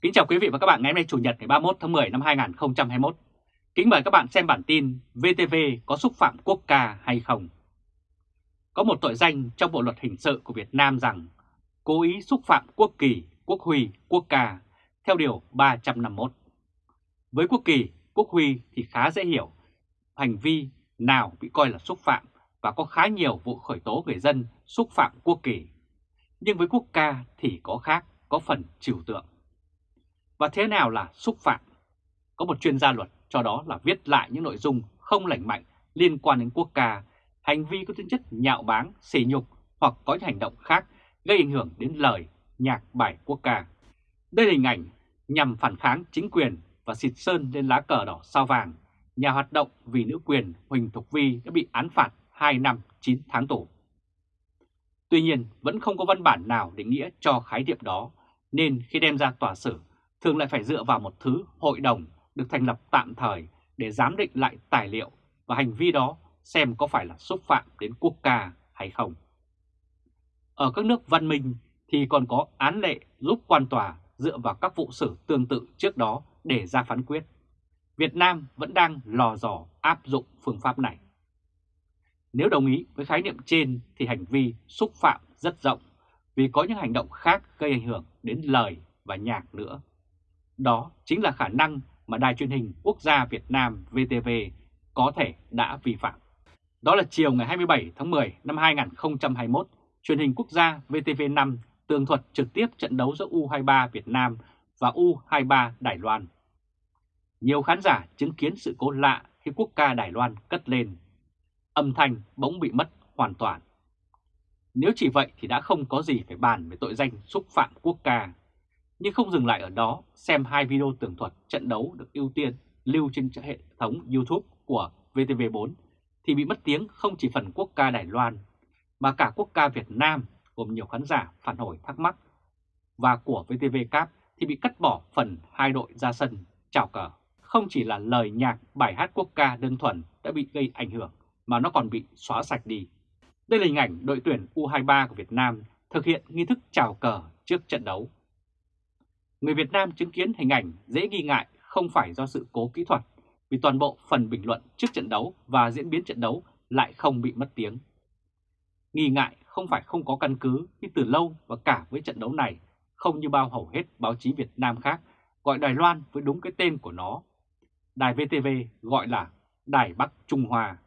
Kính chào quý vị và các bạn ngày hôm nay Chủ nhật ngày 31 tháng 10 năm 2021. Kính mời các bạn xem bản tin VTV có xúc phạm quốc ca hay không. Có một tội danh trong Bộ Luật Hình sự của Việt Nam rằng cố ý xúc phạm quốc kỳ, quốc huy, quốc ca theo Điều 351. Với quốc kỳ, quốc huy thì khá dễ hiểu hành vi nào bị coi là xúc phạm và có khá nhiều vụ khởi tố người dân xúc phạm quốc kỳ. Nhưng với quốc ca thì có khác, có phần trừu tượng. Và thế nào là xúc phạm? Có một chuyên gia luật cho đó là viết lại những nội dung không lành mạnh liên quan đến quốc ca, hành vi có tính chất nhạo báng, xỉ nhục hoặc có những hành động khác gây ảnh hưởng đến lời, nhạc bài quốc ca. Đây là hình ảnh nhằm phản kháng chính quyền và xịt sơn lên lá cờ đỏ sao vàng, nhà hoạt động vì nữ quyền Huỳnh Thục Vi đã bị án phạt 2 năm 9 tháng tù. Tuy nhiên vẫn không có văn bản nào định nghĩa cho khái niệm đó, nên khi đem ra tòa xử thường lại phải dựa vào một thứ hội đồng được thành lập tạm thời để giám định lại tài liệu và hành vi đó xem có phải là xúc phạm đến quốc ca hay không. Ở các nước văn minh thì còn có án lệ giúp quan tòa dựa vào các vụ xử tương tự trước đó để ra phán quyết. Việt Nam vẫn đang lò dò áp dụng phương pháp này. Nếu đồng ý với khái niệm trên thì hành vi xúc phạm rất rộng vì có những hành động khác gây ảnh hưởng đến lời và nhạc nữa. Đó chính là khả năng mà Đài truyền hình quốc gia Việt Nam VTV có thể đã vi phạm. Đó là chiều ngày 27 tháng 10 năm 2021, truyền hình quốc gia VTV5 tường thuật trực tiếp trận đấu giữa U23 Việt Nam và U23 Đài Loan. Nhiều khán giả chứng kiến sự cố lạ khi quốc ca Đài Loan cất lên. Âm thanh bỗng bị mất hoàn toàn. Nếu chỉ vậy thì đã không có gì phải bàn về tội danh xúc phạm quốc ca. Nhưng không dừng lại ở đó, xem hai video tường thuật trận đấu được ưu tiên lưu trên hệ thống YouTube của VTV4 thì bị mất tiếng không chỉ phần quốc ca Đài Loan mà cả quốc ca Việt Nam gồm nhiều khán giả phản hồi thắc mắc và của VTV Cap thì bị cắt bỏ phần hai đội ra sân chào cờ. Không chỉ là lời nhạc bài hát quốc ca đơn thuần đã bị gây ảnh hưởng mà nó còn bị xóa sạch đi. Đây là hình ảnh đội tuyển U23 của Việt Nam thực hiện nghi thức chào cờ trước trận đấu. Người Việt Nam chứng kiến hình ảnh dễ nghi ngại không phải do sự cố kỹ thuật, vì toàn bộ phần bình luận trước trận đấu và diễn biến trận đấu lại không bị mất tiếng. Nghi ngại không phải không có căn cứ khi từ lâu và cả với trận đấu này, không như bao hầu hết báo chí Việt Nam khác gọi Đài Loan với đúng cái tên của nó. Đài VTV gọi là Đài Bắc Trung Hoa.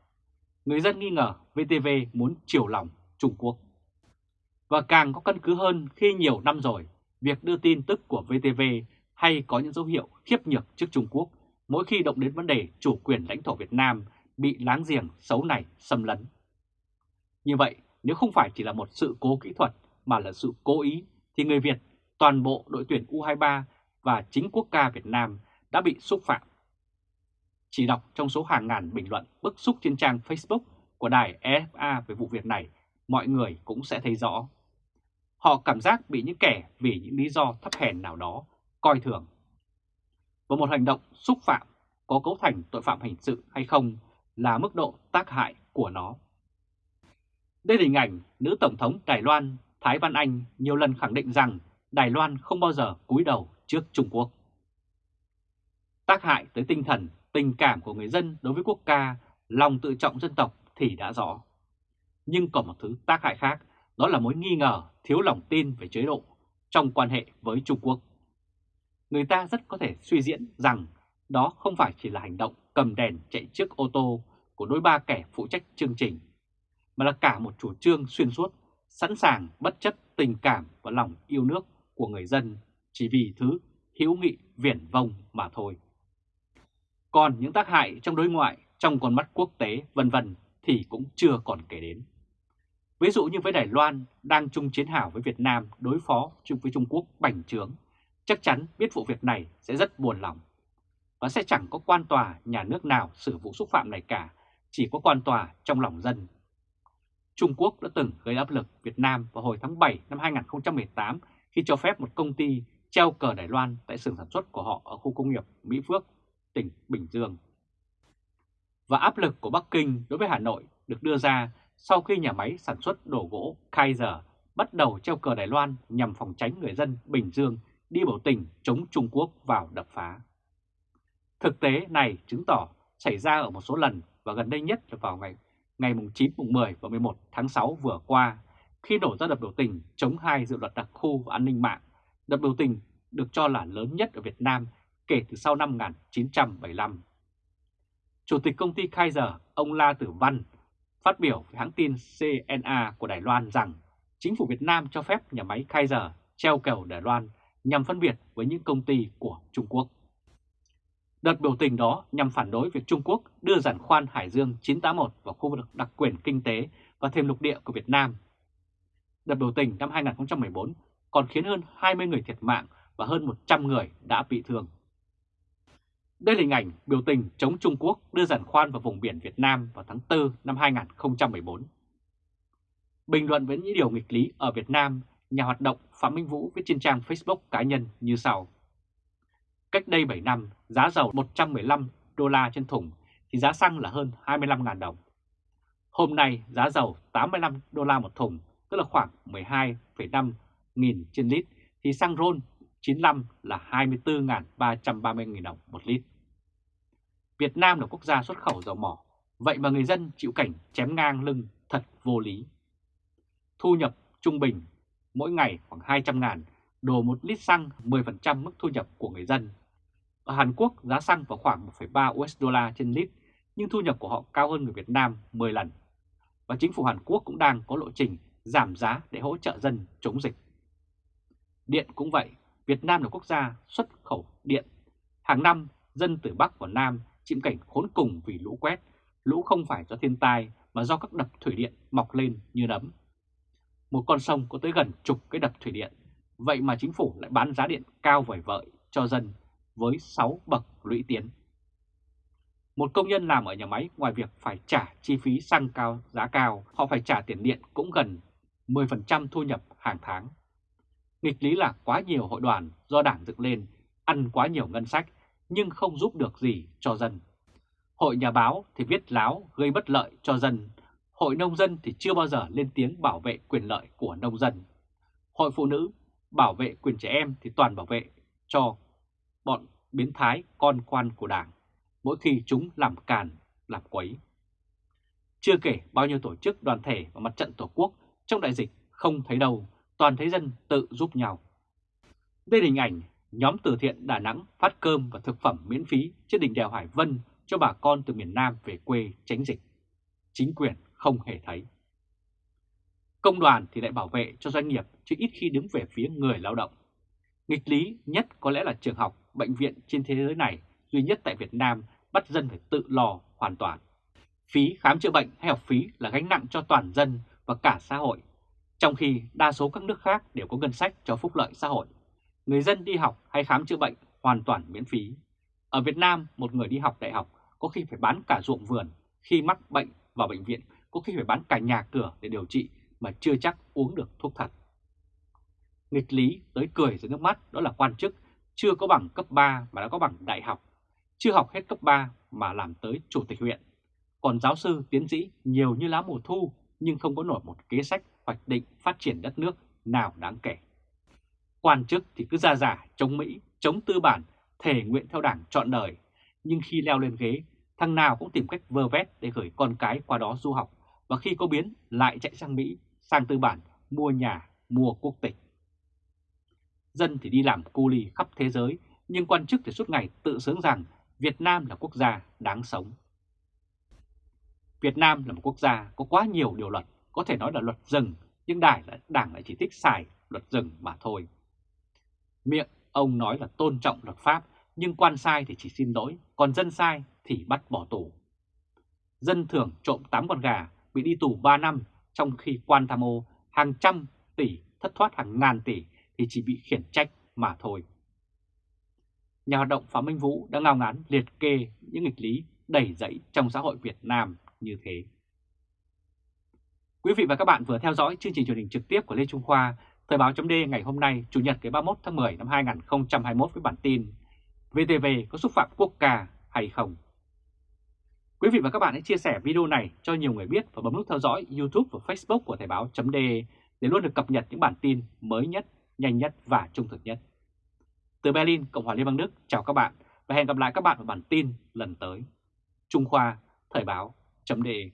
Người dân nghi ngờ VTV muốn chiều lòng Trung Quốc. Và càng có căn cứ hơn khi nhiều năm rồi việc đưa tin tức của VTV hay có những dấu hiệu khiếp nhược trước Trung Quốc mỗi khi động đến vấn đề chủ quyền lãnh thổ Việt Nam bị láng giềng xấu này xâm lấn. Như vậy, nếu không phải chỉ là một sự cố kỹ thuật mà là sự cố ý, thì người Việt, toàn bộ đội tuyển U23 và chính quốc ca Việt Nam đã bị xúc phạm. Chỉ đọc trong số hàng ngàn bình luận bức xúc trên trang Facebook của đài EFA về vụ việc này, mọi người cũng sẽ thấy rõ. Họ cảm giác bị những kẻ vì những lý do thấp hèn nào đó coi thường. Và một hành động xúc phạm có cấu thành tội phạm hình sự hay không là mức độ tác hại của nó. Đây là hình ảnh nữ Tổng thống Đài Loan Thái Văn Anh nhiều lần khẳng định rằng Đài Loan không bao giờ cúi đầu trước Trung Quốc. Tác hại tới tinh thần, tình cảm của người dân đối với quốc ca, lòng tự trọng dân tộc thì đã rõ. Nhưng còn một thứ tác hại khác, đó là mối nghi ngờ, thiếu lòng tin về chế độ trong quan hệ với Trung Quốc. Người ta rất có thể suy diễn rằng đó không phải chỉ là hành động cầm đèn chạy trước ô tô của đôi ba kẻ phụ trách chương trình, mà là cả một chủ trương xuyên suốt, sẵn sàng bất chấp tình cảm và lòng yêu nước của người dân chỉ vì thứ hữu nghị viển vông mà thôi. Còn những tác hại trong đối ngoại, trong con mắt quốc tế vân vân thì cũng chưa còn kể đến. Ví dụ như với Đài Loan đang chung chiến hào với Việt Nam đối phó chung với Trung Quốc bành trướng, chắc chắn biết vụ việc này sẽ rất buồn lòng. Và sẽ chẳng có quan tòa nhà nước nào xử vụ xúc phạm này cả, chỉ có quan tòa trong lòng dân. Trung Quốc đã từng gây áp lực Việt Nam vào hồi tháng 7 năm 2018 khi cho phép một công ty treo cờ Đài Loan tại xưởng sản xuất của họ ở khu công nghiệp Mỹ Phước, tỉnh Bình Dương. Và áp lực của Bắc Kinh đối với Hà Nội được đưa ra sau khi nhà máy sản xuất đồ gỗ Kaiser bắt đầu treo cờ Đài Loan nhằm phòng tránh người dân Bình Dương đi biểu tình chống Trung Quốc vào đập phá. Thực tế này chứng tỏ xảy ra ở một số lần và gần đây nhất là vào ngày ngày 9, 10 và 11 tháng 6 vừa qua khi nổ ra đợt biểu tình chống hai dự luật đặc khu và an ninh mạng. Đợt biểu tình được cho là lớn nhất ở Việt Nam kể từ sau năm 1975. Chủ tịch công ty Kaiser, ông La Tử Văn, phát biểu với hãng tin CNA của Đài Loan rằng chính phủ Việt Nam cho phép nhà máy Kaiser treo kèo Đài Loan nhằm phân biệt với những công ty của Trung Quốc. Đợt biểu tình đó nhằm phản đối việc Trung Quốc đưa giàn khoan Hải Dương 981 vào khu vực đặc quyền kinh tế và thêm lục địa của Việt Nam. Đợt biểu tình năm 2014 còn khiến hơn 20 người thiệt mạng và hơn 100 người đã bị thương. Đây là hình ảnh biểu tình chống Trung Quốc đưa giàn khoan vào vùng biển Việt Nam vào tháng 4 năm 2014. Bình luận với những điều nghịch lý ở Việt Nam, nhà hoạt động Phạm Minh Vũ viết trên trang Facebook cá nhân như sau. Cách đây 7 năm, giá dầu 115 đô la trên thùng thì giá xăng là hơn 25.000 đồng. Hôm nay giá dầu 85 đô la một thùng, tức là khoảng 12,5 nghìn trên lít, thì xăng RON 95 là 24.330.000 đồng một lít. Việt Nam là quốc gia xuất khẩu dầu mỏ, vậy mà người dân chịu cảnh chém ngang lưng thật vô lý. Thu nhập trung bình mỗi ngày khoảng 200 ngàn, đổ một lít xăng 10% mức thu nhập của người dân. Ở Hàn Quốc giá xăng vào khoảng 1,3 USD trên lít, nhưng thu nhập của họ cao hơn người Việt Nam 10 lần. Và chính phủ Hàn Quốc cũng đang có lộ trình giảm giá để hỗ trợ dân chống dịch. Điện cũng vậy, Việt Nam là quốc gia xuất khẩu điện. Hàng năm, dân từ Bắc vào Nam chịu cảnh khốn cùng vì lũ quét. Lũ không phải do thiên tai mà do các đập thủy điện mọc lên như nấm. Một con sông có tới gần chục cái đập thủy điện. Vậy mà chính phủ lại bán giá điện cao vời vợi cho dân với 6 bậc lũy tiến. Một công nhân làm ở nhà máy ngoài việc phải trả chi phí xăng cao, giá cao, họ phải trả tiền điện cũng gần 10% thu nhập hàng tháng. Nghịch lý là quá nhiều hội đoàn do đảng dựng lên, ăn quá nhiều ngân sách nhưng không giúp được gì cho dân. Hội nhà báo thì viết láo gây bất lợi cho dân, hội nông dân thì chưa bao giờ lên tiếng bảo vệ quyền lợi của nông dân. Hội phụ nữ bảo vệ quyền trẻ em thì toàn bảo vệ cho bọn biến thái con quan của đảng, mỗi khi chúng làm càn, làm quấy. Chưa kể bao nhiêu tổ chức đoàn thể và mặt trận tổ quốc trong đại dịch không thấy đâu, toàn thấy dân tự giúp nhau. Đây là hình ảnh nhóm từ thiện Đà Nẵng phát cơm và thực phẩm miễn phí trên đỉnh đèo Hải Vân cho bà con từ miền Nam về quê tránh dịch. Chính quyền không hề thấy. Công đoàn thì lại bảo vệ cho doanh nghiệp chứ ít khi đứng về phía người lao động. Nghịch lý nhất có lẽ là trường học, bệnh viện trên thế giới này duy nhất tại Việt Nam bắt dân phải tự lo hoàn toàn. Phí khám chữa bệnh hay học phí là gánh nặng cho toàn dân và cả xã hội, trong khi đa số các nước khác đều có ngân sách cho phúc lợi xã hội. Người dân đi học hay khám chữa bệnh hoàn toàn miễn phí. Ở Việt Nam, một người đi học đại học có khi phải bán cả ruộng vườn, khi mắc bệnh vào bệnh viện có khi phải bán cả nhà cửa để điều trị mà chưa chắc uống được thuốc thật. Nghịch lý tới cười dưới nước mắt đó là quan chức chưa có bằng cấp 3 mà đã có bằng đại học, chưa học hết cấp 3 mà làm tới chủ tịch huyện. Còn giáo sư, tiến sĩ nhiều như lá mùa thu nhưng không có nổi một kế sách hoạch định phát triển đất nước nào đáng kể. Quan chức thì cứ ra giả chống Mỹ, chống tư bản, thể nguyện theo đảng trọn đời. Nhưng khi leo lên ghế, thằng nào cũng tìm cách vơ vét để gửi con cái qua đó du học. Và khi có biến, lại chạy sang Mỹ, sang tư bản, mua nhà, mua quốc tịch. Dân thì đi làm cu ly khắp thế giới, nhưng quan chức thì suốt ngày tự sướng rằng Việt Nam là quốc gia đáng sống. Việt Nam là một quốc gia có quá nhiều điều luật, có thể nói là luật rừng, nhưng đảng đảng lại chỉ thích xài luật rừng mà thôi. Miệng ông nói là tôn trọng luật pháp, nhưng quan sai thì chỉ xin lỗi, còn dân sai thì bắt bỏ tù. Dân thường trộm 8 con gà bị đi tù 3 năm, trong khi quan tham ô hàng trăm tỷ thất thoát hàng ngàn tỷ thì chỉ bị khiển trách mà thôi. Nhà hoạt động Phạm Minh Vũ đã ngao ngán liệt kê những nghịch lý đầy dẫy trong xã hội Việt Nam như thế. Quý vị và các bạn vừa theo dõi chương trình truyền hình trực tiếp của Lê Trung Khoa, Thời báo chấm ngày hôm nay, Chủ nhật ngày 31 tháng 10 năm 2021 với bản tin VTV có xúc phạm quốc ca hay không? Quý vị và các bạn hãy chia sẻ video này cho nhiều người biết và bấm nút theo dõi YouTube và Facebook của Thời báo chấm để luôn được cập nhật những bản tin mới nhất, nhanh nhất và trung thực nhất. Từ Berlin, Cộng hòa Liên bang Đức, chào các bạn và hẹn gặp lại các bạn ở bản tin lần tới. Trung Khoa, Thời báo, chấm đề.